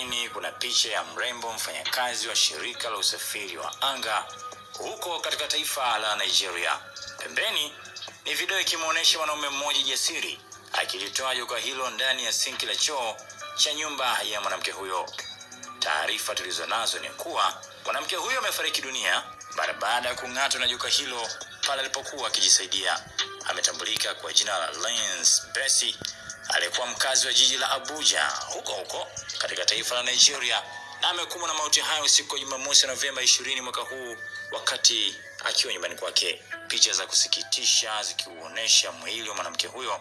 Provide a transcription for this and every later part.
Pembeni kuna picha ya mrembo mfanyakazi wa shirika la usafiri wa anga huko katika taifa la Nigeria. Pembeni ni video ikimwonyesha mwanaume mmoja jasiri akilitoa joka hilo ndani ya sinki la choo cha nyumba ya mwanamke huyo. Taarifa tulizo nazo ni kuwa mwanamke huyo amefariki dunia mara baada ya kung'atwa na juka hilo pale alipokuwa akijisaidia. Ametambulika kwa jina la Lens Besi, aliyekuwa mkazi wa jiji la Abuja huko huko katika taifa la Nigeria, na amekumbwa na mauti hayo siku ya Jumamosi Novemba 20 mwaka huu wakati akiwa nyumbani kwake. Picha za kusikitisha zikiuonesha mwili wa mwanamke huyo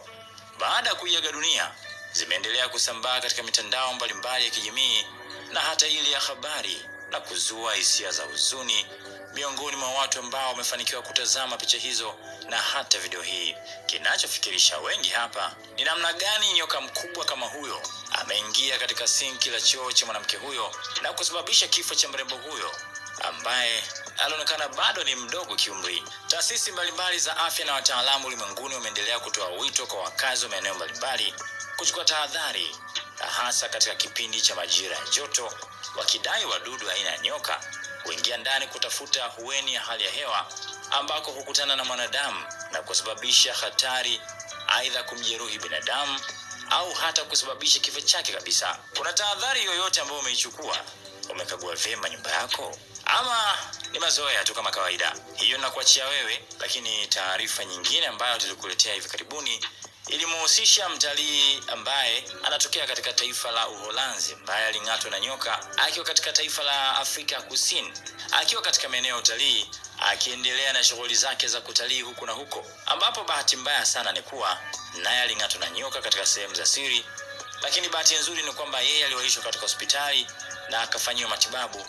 baada ya kuiaga dunia zimeendelea kusambaa katika mitandao mbalimbali ya kijamii na hata ile ya habari na kuzua hisia za huzuni miongoni mwa watu ambao wamefanikiwa kutazama picha hizo na hata video hii. Kinachofikirisha wengi hapa ni namna gani nyoka mkubwa kama huyo ameingia katika sinki la choo cha mwanamke huyo na kusababisha kifo cha mrembo huyo ambaye alionekana bado ni mdogo kiumri. Taasisi mbalimbali za afya na wataalamu ulimwenguni wameendelea kutoa wito kwa wakazi wa maeneo mbalimbali kuchukua tahadhari, na hasa katika kipindi cha majira ya joto, wakidai wadudu aina ya nyoka kuingia ndani kutafuta hueni ya hali ya hewa ambako hukutana na mwanadamu na kusababisha hatari, aidha kumjeruhi binadamu au hata kusababisha kifo chake kabisa. Kuna tahadhari yoyote ambayo umeichukua? Umekagua vyema nyumba yako ama ni mazoea tu kama kawaida? Hiyo nakuachia wewe, lakini taarifa nyingine ambayo tulikuletea hivi karibuni ilimuhusisha mtalii ambaye anatokea katika taifa la Uholanzi ambaye aling'atwa na nyoka akiwa katika taifa la Afrika Kusini, akiwa katika maeneo ya utalii akiendelea na shughuli zake za kutalii huku na huko, ambapo bahati mbaya sana ni kuwa naye aling'atwa na nyoka katika sehemu za siri, lakini bahati nzuri ni kwamba yeye aliwaishwa katika hospitali na akafanyiwa matibabu